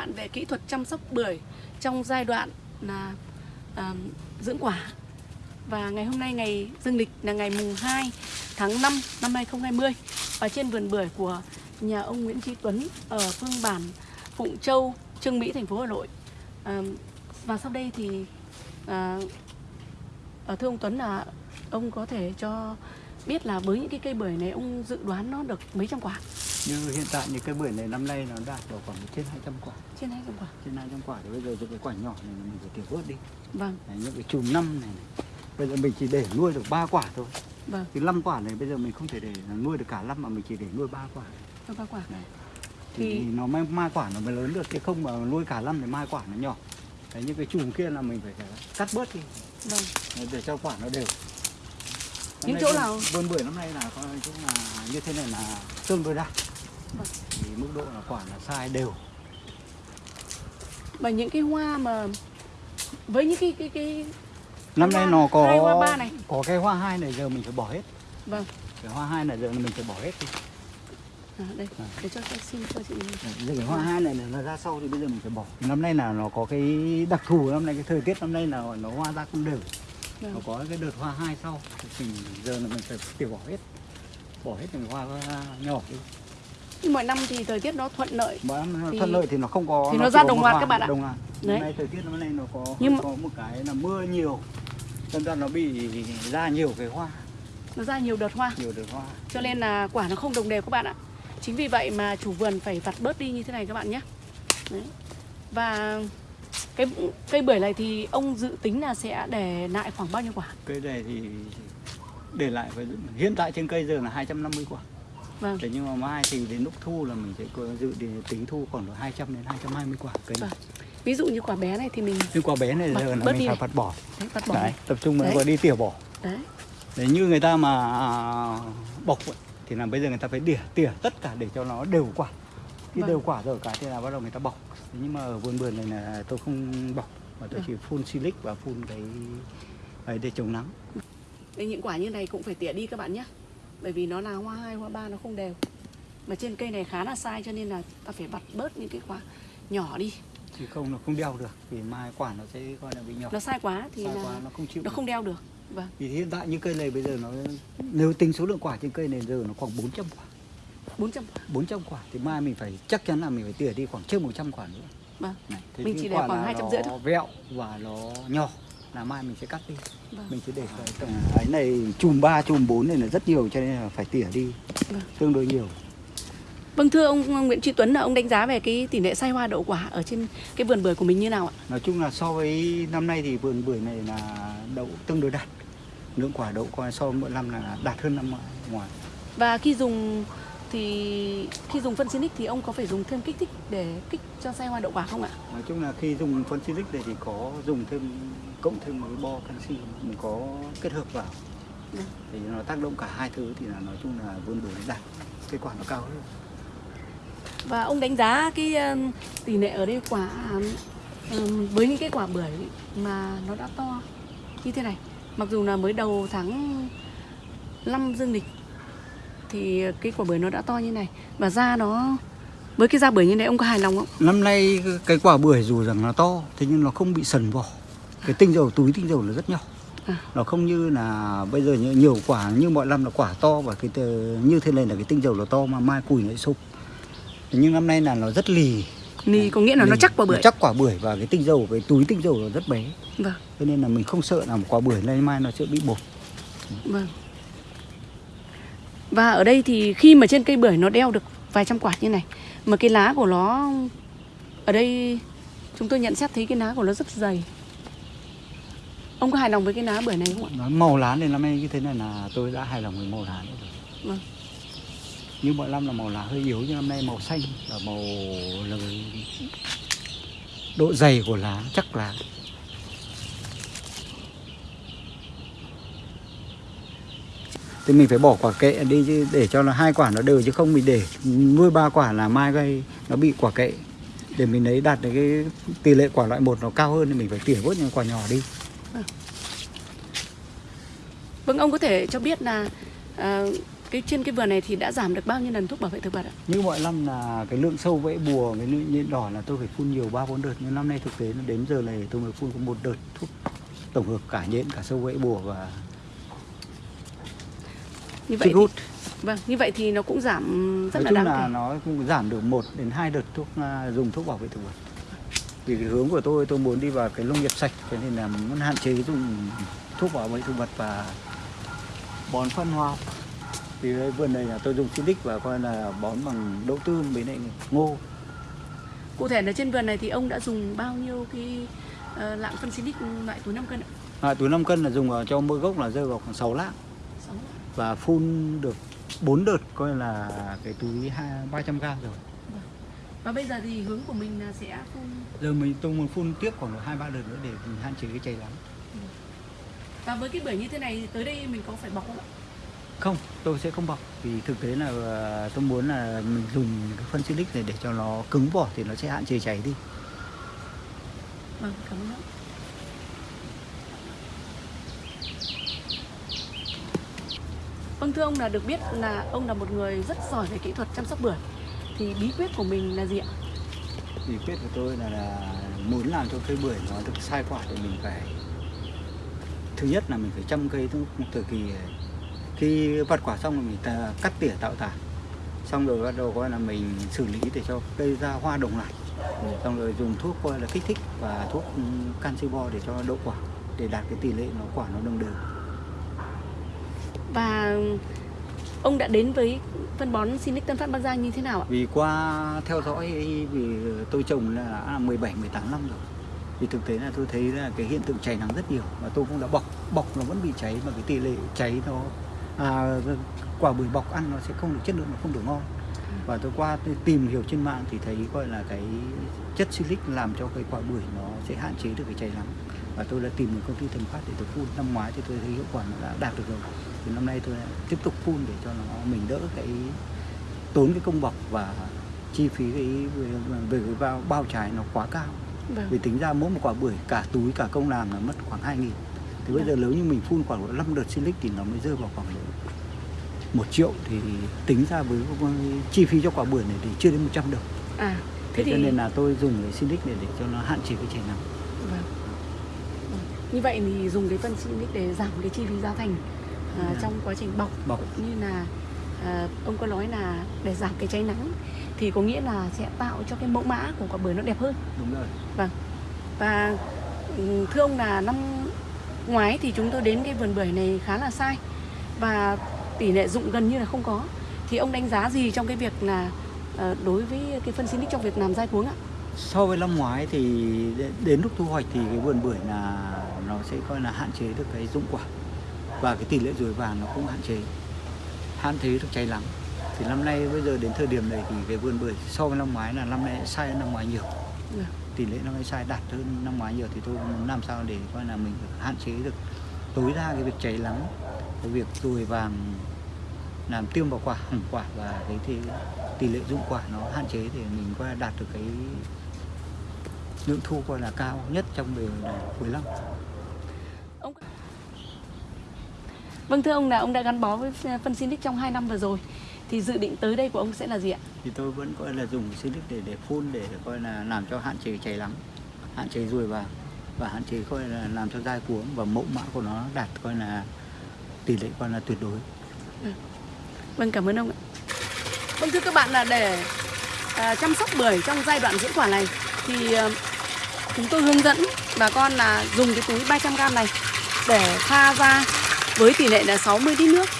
bạn về kỹ thuật chăm sóc bưởi trong giai đoạn là à, dưỡng quả. Và ngày hôm nay ngày dương lịch là ngày mùng 2 tháng 5 năm 2020 và trên vườn bưởi của nhà ông Nguyễn Chí Tuấn ở phương bản Phụng Châu, Trương Mỹ, thành phố Hà Nội. À, và sau đây thì à, à, thưa ông Tuấn là ông có thể cho biết là với những cái cây bưởi này ông dự đoán nó được mấy trăm quả? Như hiện tại như cái bưởi này năm nay nó đạt vào khoảng trên 200 quả. Trên 200 quả. trên 200 quả. Thì bây giờ những cái quả nhỏ này mình phải tiểu bớt đi. Vâng, Đấy, những cái chùm năm này, này. Bây giờ mình chỉ để nuôi được 3 quả thôi. Vâng, thì 5 quả này bây giờ mình không thể để nuôi được cả năm mà mình chỉ để nuôi 3 quả. Cho ba quả. Đấy. Thì- thì, nó mai, mai quả nó mới lớn được chứ không mà nuôi cả năm thì mai quả nó nhỏ. Đấy, những cái chùm kia là mình phải, cắt bớt đi. Vâng. Để cho quả nó đều. Những chỗ nào- vườn bưởi năm nay là coi chung là như thế này là tương đối đạt. Thì mức độ là quả là sai đều. Và những cái hoa mà với những cái cái cái năm Hoa nay nó có hoa ba này. có cái hoa hai này giờ mình phải bỏ hết. Vâng, cái hoa hai này giờ mình phải bỏ hết đi. À, đây để cho tôi xin cho chị. giờ cái hoa hai này nó ra sau thì bây giờ mình phải bỏ. Năm nay là nó có cái đặc thù năm nay cái thời tiết năm nay là nó hoa ra không đều. Vâng. nó có cái đợt hoa hai sau thì giờ là mình phải tiểu bỏ hết. Bỏ hết những hoa nhỏ đi Nhưng mọi năm thì thời tiết nó thuận lợi. mà nó Thì- thuận lợi thì nó không có thì nó chỉ ra đồng loạt các bạn ạ. đồng loạt Đấy. nay thời tiết năm nay nó có Nhưng mà- có một cái là mưa nhiều nên ra nó bị ra nhiều cái hoa Nó ra nhiều đợt hoa. nhiều đợt hoa Cho nên là quả nó không đồng đều các bạn ạ. Chính vì vậy mà chủ vườn phải vặt bớt đi như thế này các bạn nhé. Đấy. Và cái cây bưởi này thì ông dự tính là sẽ để lại khoảng bao nhiêu quả? cây này thì để lại hiện tại trên cây giờ là 250 quả Vâng. thế nhưng mà mai thì đến lúc thu là mình sẽ có dự để tính thu khoảng độ 200 đến 220 quả cây Vâng. Ví dụ như quả bé này thì mình nhưng quả bé này Bớt- giờ là mình phải này. vặt bỏ đấy, vặt bỏ. Đấy, này. tập trung vào đi tỉa bỏ Đấy. Đấy, như người ta mà à, bọc thì là bây giờ người ta phải tỉa tỉa tất cả để cho nó đều quả khi Vâng. đều quả rồi cả thì là bắt đầu người ta bọc Thế nhưng mà ở vườn bưởi này là tôi không bọc mà tôi Vâng. chỉ phun silic và phun cái ấy để chống nắng Đây, những quả như này cũng phải tỉa đi các bạn nhé Bởi vì nó là hoa hai, hoa ba nó không đều. Mà trên cây này khá là sai cho nên là ta phải vặt bớt những cái quả nhỏ đi. Thì không nó không đeo được. Vì mai quả nó sẽ coi là bị nhỏ. Nó sai quá thì Sai là quá nó không chịu nó được. không đeo được. Vâng, Vì hiện tại như cây này bây giờ nó nếu tính số lượng quả trên cây này giờ nó khoảng 400 quả. 400 quả. 400 quả. Thì mai mình phải chắc chắn là mình phải tỉa đi khoảng trên 100 quả nữa. Vâng, này, Mình chỉ để khoảng là 250 nó thôi. vẹo và nó nhỏ là mai mình sẽ cắt đi Vâng. mình sẽ để cái tầm ấy này chùm 3 chùm 4 này là rất nhiều cho nên là phải tỉa đi Vâng. tương đối nhiều Vâng thưa ông Nguyễn Trí Tuấn là ông đánh giá về cái tỷ lệ sai hoa đậu quả ở trên cái vườn bưởi của mình như nào ạ? nói chung là so với năm nay thì vườn bưởi này là đậu tương đối đạt lượng quả đậu coi so với mỗi năm là đạt hơn năm ngoài Và khi dùng thì khi dùng phân Sinic thì ông có phải dùng thêm kích thích để kích cho sai hoa đậu quả không ạ? nói chung là khi dùng phân silic này thì có dùng thêm cộng thêm một cái bo canxi mình có kết hợp vào Vâng. thì nó tác động cả hai thứ thì là nói chung là vườn bưởi đạt kết quả nó cao hơn Và ông đánh giá cái um, tỷ lệ ở đây quả um, với những cái quả bưởi mà nó đã to như thế này. Mặc dù là mới đầu tháng 5 dương lịch thì cái quả bưởi nó đã to như này. Và da nó với cái da bưởi như này ông có hài lòng không? Năm nay cái quả bưởi dù rằng nó to Thế nhưng nó không bị sần vỏ. Cái tinh dầu, túi tinh dầu nó rất nhỏ. À. Nó không như là bây giờ nhiều, quả như mọi năm là quả to Và cái như thế này là cái tinh dầu nó to mà mai cùi nó lại sụp. Nhưng năm nay là nó rất lì. Ni có nghĩa là nó Lì, chắc quả bưởi. Nó chắc quả bưởi và cái tinh dầu, cái túi tinh dầu nó rất bé. Vâng, Cho nên là mình không sợ là một quả bưởi này mai nó sẽ bị bột. Vâng. Và ở đây thì khi mà trên cây bưởi nó đeo được vài trăm quả như này mà cái lá của nó ở đây chúng tôi nhận xét thấy cái lá của nó rất dày. Ông có hài lòng với cái lá bưởi này không ạ? Nói màu lá này năm nay như thế này là tôi đã hài lòng với màu lá này rồi Vâng. như mọi năm là màu lá hơi yếu nhưng năm nay màu xanh và màu là độ dày của lá chắc lá thì mình phải bỏ quả kệ đi chứ để cho nó hai quả nó đều chứ không mình để nuôi ba quả là mai gây nó bị quả kệ. Để mình lấy đạt được cái tỷ lệ quả loại một nó cao hơn thì mình phải tỉa bớt những quả nhỏ đi. Vâng. Ông có thể cho biết là à, cái trên cái vườn này thì đã giảm được bao nhiêu lần thuốc bảo vệ thực vật ạ? như mọi năm là cái lượng sâu vẫy bùa với nhện đỏ là tôi phải phun nhiều ba bốn đợt. Nhưng năm nay thực tế đến giờ này tôi mới phun có một đợt thuốc tổng hợp cả nhện cả sâu vẫy bùa và Như vậy hút thì, vâng, như vậy thì nó cũng giảm rất nói là đáng là kể. nó cũng giảm được một đến hai đợt thuốc à, dùng thuốc bảo vệ thực vật vì cái hướng của tôi tôi muốn đi vào cái nông nghiệp sạch cho nên là muốn hạn chế dùng thuốc bảo vệ thực vật và bón phân hoa học. vì đây vườn này là tôi dùng silic và coi là bón bằng đậu tương với lại ngô Cụ thể là trên vườn này thì ông đã dùng bao nhiêu cái ờ, lạng phân silic loại túi 5 cân ạ? à, túi 5 cân là dùng vào cho mỗi gốc là rơi vào khoảng 6 lạng Sáu lạng. Và phun được 4 đợt coi là cái túi hai 300 gram rồi. Và bây giờ thì hướng của mình là sẽ phun giờ mình tôi muốn phun tiếp khoảng hai ba đợt nữa để mình hạn chế cái cháy lắm. Và với cái bưởi như thế này tới đây mình có phải bọc không ạ? không tôi sẽ không bọc. Vì thực tế là ờ, tôi muốn là mình dùng cái phân silic này để cho nó cứng vỏ thì nó sẽ hạn chế cháy đi. Vâng, cảm ơn Vâng thưa ông là được biết là ông là một người rất giỏi về kỹ thuật chăm sóc bưởi. Thì bí quyết của mình là gì ạ? bí quyết của tôi là, là muốn làm cho cây bưởi nó được sai quả thì mình phải thứ nhất là mình phải chăm cây từ một thời kỳ khi vặt quả xong rồi mình ta cắt tỉa tạo tản xong rồi bắt đầu coi là mình xử lý để cho cây ra hoa đồng loạt. Xong rồi dùng thuốc coi là kích thích và thuốc canxi bo để cho đậu quả để đạt cái tỷ lệ nó quả nó đồng đều. Và ông đã đến với phân bón Sinic Tân Phát Bắc Giang như thế nào ạ? vì qua theo dõi vì tôi trồng là à, 17 18 năm rồi. Thì thực tế là tôi thấy là cái hiện tượng cháy nắng rất nhiều và tôi cũng đã bọc bọc nó vẫn bị cháy mà cái tỷ lệ cháy nó à, quả bưởi bọc ăn nó sẽ không được chất lượng nó không được ngon. Và tôi qua tôi tìm hiểu trên mạng thì thấy gọi là cái chất silic làm cho cái quả bưởi nó sẽ hạn chế được cái cháy nắng. Và tôi đã tìm được công ty thần phát để tôi phun. Năm ngoái thì tôi thấy hiệu quả nó đã đạt được rồi thì năm nay tôi tiếp tục phun để cho nó mình đỡ cái tốn cái công bọc và chi phí cái về, về cái bao, bao trái nó quá cao Vâng. vì tính ra mỗi một quả bưởi cả túi cả công làm là mất khoảng 2 nghìn thì bây giờ nếu như mình phun khoảng độ 5 đợt silic thì nó mới rơi vào khoảng độ một triệu thì tính ra với chi phí cho quả bưởi này thì chưa đến 100 đồng À, thế thế thì cho nên là tôi dùng cái silic này để cho nó hạn chế cái cháy nắng Vâng. Vâng. Như vậy thì dùng cái phân Sinic để giảm cái chi phí giá thành à, trong quá trình bọc bọc. cũng như là à, ông có nói là để giảm cái cháy nắng thì có nghĩa là sẽ tạo cho cái mẫu mã của quả bưởi nó đẹp hơn. Đúng rồi. Và ừ, thưa ông là năm ngoái thì chúng tôi đến cái vườn bưởi này khá là sai và tỷ lệ dụng gần như là không có. Thì ông đánh giá gì trong cái việc là ờ, đối với cái phân Sinic trong việc làm dai cuống ạ? so với năm ngoái thì đến lúc thu hoạch thì cái vườn bưởi là nó sẽ coi là hạn chế được cái dụng quả và cái tỷ lệ ruồi vàng nó cũng hạn chế. Hạn chế được cháy lắng thì năm nay bây giờ đến thời điểm này thì cái vườn bưởi so với năm ngoái là năm nay sai hơn năm ngoái nhiều. Dạ. tỷ lệ năm nay sai đạt hơn năm ngoái nhiều thì tôi muốn làm sao để coi là mình hạn chế được tối đa cái việc cháy lắng cái việc ruồi vàng làm tiêm vào quả hỏng quả và cái thì tỷ lệ dụng quả nó hạn chế để mình coi đạt được cái lượng thu coi là cao nhất trong bề cuối năm Ông Vâng thưa ông là ông đã gắn bó với phân Sinic trong 2 năm vừa rồi thì dự định tới đây của ông sẽ là gì ạ? thì tôi vẫn coi là dùng silic để để phun để coi là làm cho hạn chế cháy lắng hạn chế ruồi vàng và hạn chế coi là làm cho dai cuống và mẫu mã của nó đạt coi là tỷ lệ coi là tuyệt đối Vâng cảm ơn ông ạ. Vâng thưa các bạn là để à, chăm sóc bưởi trong giai đoạn dưỡng quả này thì à, chúng tôi hướng dẫn bà con là dùng cái túi 300g này để pha ra với tỷ lệ là 60 lít nước.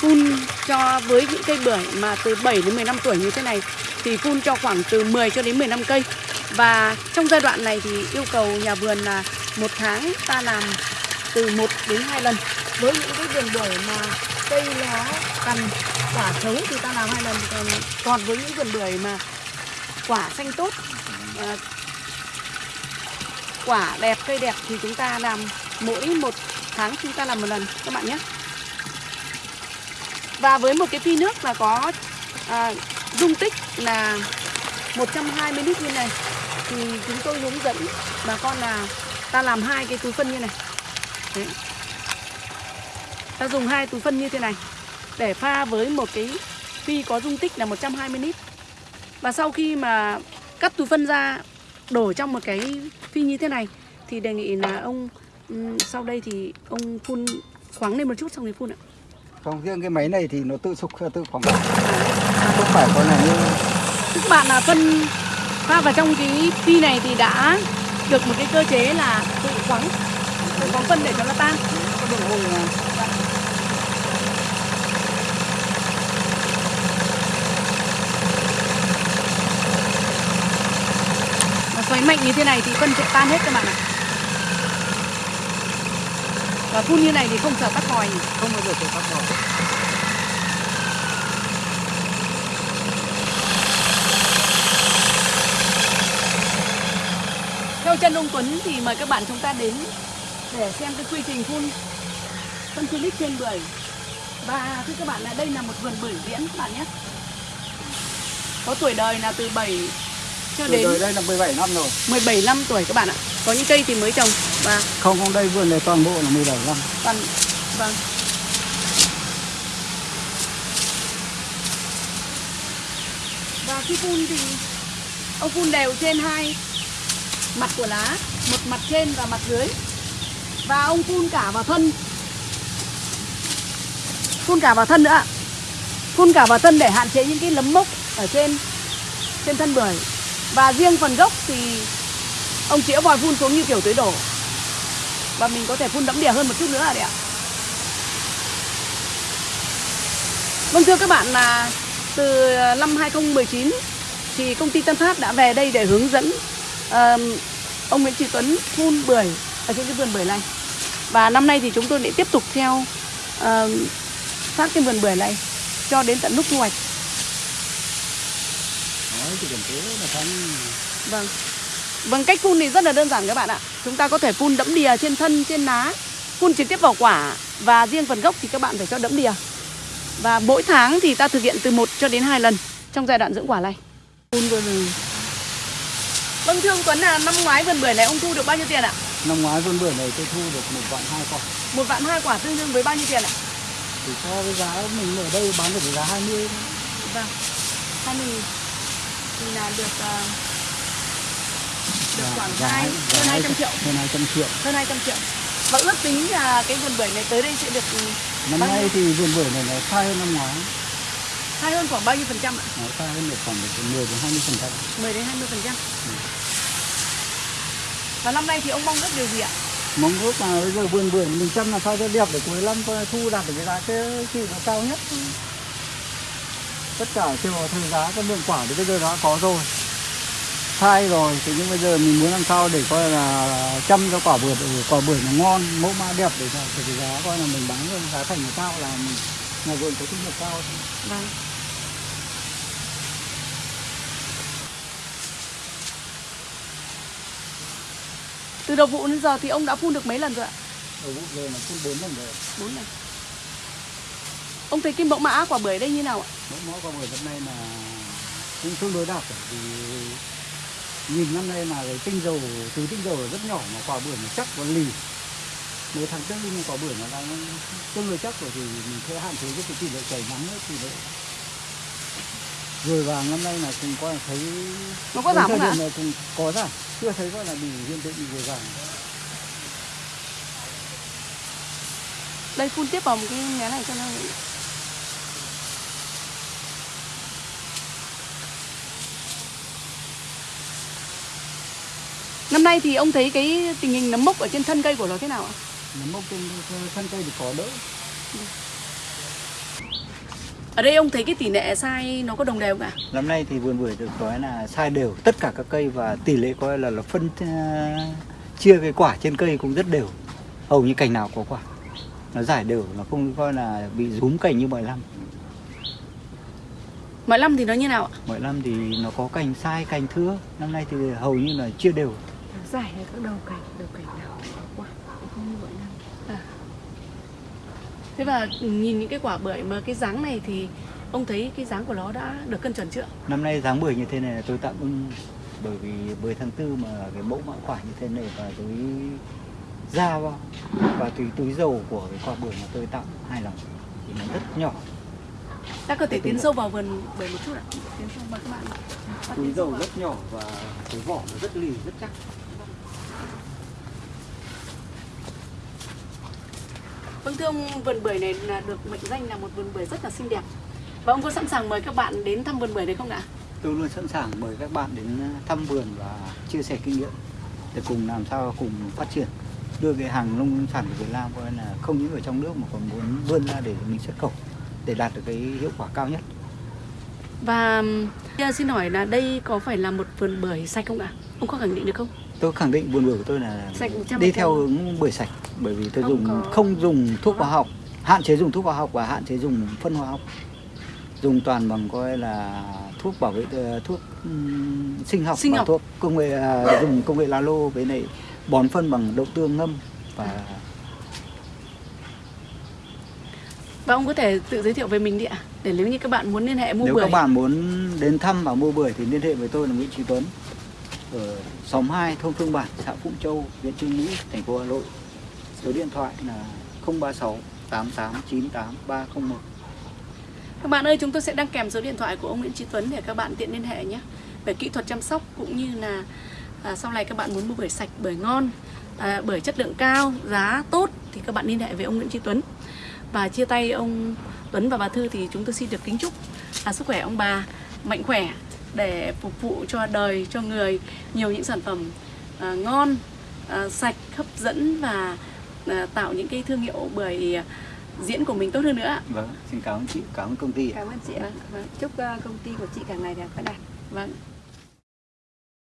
Phun cho với những cây bưởi mà từ 7 đến 15 tuổi như thế này thì phun cho khoảng từ 10 cho đến 15 cây. Và trong giai đoạn này thì yêu cầu nhà vườn là một tháng ta làm từ 1 đến 2 lần. Với những cái vườn bưởi mà cây nó cằn, quả xấu thì ta làm hai lần, còn còn với những vườn bưởi mà quả xanh tốt ờ, quả đẹp, cây đẹp thì chúng ta làm mỗi một tháng chúng ta làm một lần các bạn nhé và với một cái phi nước là có à, dung tích là 120 lít như này thì chúng tôi hướng dẫn bà con là ta làm hai cái túi phân như này Đấy. ta dùng hai túi phân như thế này để pha với một cái phi có dung tích là 120 lít. Và sau khi mà cắt túi phân ra đổ trong một cái phi như thế này thì đề nghị là ông ừm, sau đây thì ông phun khoáng lên một chút xong thì phun ạ. Còn riêng cái máy này thì nó tự sục tự khoảng không phải con là như Tức bạn là phân pha vào trong cái phi này thì đã được một cái cơ chế là tự khoáng tự khoáng phân để cho nó tan. Và xoáy mạnh như thế này thì phân sẽ tan hết các bạn ạ. Và phun như này thì không sợ tắc vòi nhỉ? không bao giờ phải tắt vào. Theo chân ông Tuấn thì mời các bạn chúng ta đến để xem cái quy trình phun phân Philip trên bưởi. Và thưa các bạn là đây là một vườn bưởi diễn các bạn nhé. Có tuổi đời là từ 7 cho đến đời đây là 17 năm rồi. 17 năm tuổi các bạn ạ. Có những cây thì mới trồng và Không không đây vườn này toàn bộ là 17 năm. toàn vâng. Và khi phun thì ông phun đều trên hai mặt của lá, một mặt trên và mặt dưới. Và ông phun cả vào thân. Phun cả vào thân nữa ạ. Phun cả vào thân để hạn chế những cái nấm mốc ở trên trên thân bưởi. Và riêng phần gốc thì ông chĩa vòi phun xuống như kiểu tưới đổ và mình có thể phun đẫm đìa hơn một chút nữa đấy ạ Vâng thưa các bạn là từ năm 2019 thì công ty Tân Phát đã về đây để hướng dẫn ờm, ông Nguyễn Trí Tuấn phun bưởi ở trên cái vườn bưởi này và năm nay thì chúng tôi lại tiếp tục theo ờm, phát cái vườn bưởi này cho đến tận lúc thu hoạch cần thế là xong. Vâng. Vâng, cách phun thì rất là đơn giản các bạn ạ. Chúng ta có thể phun đẫm đìa trên thân, trên lá, phun trực tiếp vào quả và riêng phần gốc thì các bạn phải cho đẫm đìa. Và mỗi tháng thì ta thực hiện từ 1 cho đến 2 lần trong giai đoạn dưỡng quả này. Phun vừa rồi. Vâng thưa ông Tuấn là năm ngoái vườn bưởi này ông thu được bao nhiêu tiền ạ? Năm ngoái vườn bưởi này tôi thu được một vạn hai quả. Một vạn hai quả tương đương với bao nhiêu tiền ạ? Thì so với giá mình ở đây bán được giá 20 Vâng. 20 nghìn thì là được ờ, được khoảng giá- hai giá hơn 200 triệu. Hơn 200 triệu. hơn 200 triệu và ước tính là cái vườn bưởi này tới đây sẽ được ừ, Năm nay thì vườn bưởi này nó sai hơn năm ngoái. hay hơn khoảng bao nhiêu phần trăm ạ? Nó sai hơn được khoảng được từ 10 đến 20 phần trăm. 10 đến 20 phần trăm và năm nay thì ông mong ước điều gì ạ? Mong ước là bây giờ vườn bưởi mình chăm làm sao cho đẹp để cuối năm thu đạt được cái giá cái trị nó cao nhất. Tất cả vào thời giá cái lượng quả thì bây giờ đã có rồi. Sai rồi thì nhưng bây giờ mình muốn làm sao để coi là chăm cho quả bưởi quả bưởi nó ngon, mẫu mã đẹp để cho cái giá coi là mình bán cái giá thành nó cao là mình nhà vườn có thu nhập cao. Vâng. Từ đầu vụ đến giờ thì ông đã phun được mấy lần rồi ạ? Ở vụ về là phun 4 lần rồi. 4 lần. Ông thấy cái mẫu mã quả bưởi đây như nào ạ? Mẫu mã quả bưởi năm nay là cũng tương đối đạt rồi. Vì nhìn năm nay là cái tinh dầu, từ tinh dầu rất nhỏ mà quả bưởi nó chắc và lì. Mới tháng tư nhưng quả bưởi nó đang tương đối chắc rồi thì mình sẽ hạn chế cái tỷ lệ chảy nắng ấy, tỷ lệ rồi vàng năm nay là cũng coi là thấy Nó có giảm không ạ? cũng có giảm chưa thấy gọi là bị hiện tượng bị rồi vàng Đây phun tiếp vào một cái mé này cho nó Năm nay thì ông thấy cái tình hình nấm mốc ở trên thân cây của nó thế nào ạ? nấm mốc trên thân cây thì có đỡ Ở đây ông thấy cái tỷ lệ sai nó có đồng đều không ạ? Năm nay thì vườn bưởi được nói là sai đều tất cả các cây và tỷ lệ coi là là phân ờ, chia cái quả trên cây cũng rất đều. Hầu như cành nào có quả. Nó giải đều, nó không coi là bị rúm cành như mọi năm. Mọi năm thì nó như nào ạ? Mọi năm thì nó có cành sai, cành thưa. Năm nay thì hầu như là chia đều. Giải là các đầu cành, đầu cành nào có quả, không như mọi năm. À. Thế và nhìn những cái quả bưởi mà cái dáng này thì ông thấy cái dáng của nó đã được cân chuẩn chưa? Năm nay dáng bưởi như thế này là tôi tạm ưng bởi vì 10 tháng 4 mà cái mẫu mã quả như thế này và túi da vào và túi túi dầu của cái quả bưởi mà tôi tặng hài lòng thì nó rất nhỏ ta có thể tiến sâu vào vườn bưởi một chút ạ tiến sâu mời các bạn túi dầu vào. rất nhỏ và cái vỏ nó rất lì rất chắc Vâng thưa ông, vườn bưởi này là được mệnh danh là một vườn bưởi rất là xinh đẹp. Và ông có sẵn sàng mời các bạn đến thăm vườn bưởi đấy không ạ? tôi luôn sẵn sàng mời các bạn đến thăm vườn và chia sẻ kinh nghiệm để cùng làm sao cùng phát triển đưa cái hàng nông sản của Việt Nam coi là không những ở trong nước mà còn muốn vươn ra để mình xuất khẩu để đạt được cái hiệu quả cao nhất Và xin hỏi là đây có phải là một vườn bưởi sạch không ạ? Ông có khẳng định được không? tôi khẳng định vườn bưởi của tôi là Sạch 100%. đi theo hướng bưởi sạch bởi vì tôi Không dùng có- không dùng thuốc hóa học hạn chế dùng thuốc hóa học và hạn chế dùng phân hóa học dùng toàn bằng coi là thuốc bảo vệ ờ, thuốc sinh học Sinh và học. thuốc công nghệ à, dùng công nghệ lalo với lại bón phân bằng đậu tương ngâm và Và ông có thể tự giới thiệu về mình đi ạ. Để nếu như các bạn muốn liên hệ mua nếu bưởi. các bạn muốn đến thăm và mua bưởi thì liên hệ với tôi là Nguyễn Trí Tuấn ở xóm 2 thôn Phương Bản xã Phụng Châu huyện Trương Mỹ thành phố Hà Nội số điện thoại là 036 8898 301 Các bạn ơi, chúng tôi sẽ đăng kèm số điện thoại của ông Nguyễn Trí Tuấn để các bạn tiện liên hệ nhé. Về kỹ thuật chăm sóc cũng như là à, sau này các bạn muốn mua bưởi sạch, bưởi ngon, à, bưởi chất lượng cao, giá tốt thì các bạn liên hệ với ông Nguyễn Trí Tuấn. Và chia tay ông Tuấn và bà Thư thì chúng tôi xin được kính chúc à, sức khỏe ông bà mạnh khỏe để phục vụ cho đời, cho người nhiều những sản phẩm à, ngon, à, sạch, hấp dẫn và tạo những cái thương hiệu bưởi à, diễn của mình tốt hơn nữa. ạ. Vâng, xin cảm ơn chị, cảm ơn công ty. Cảm ơn chị ạ. Vâng. Chúc ờ, công ty của chị càng ngày càng phát đạt. Vâng.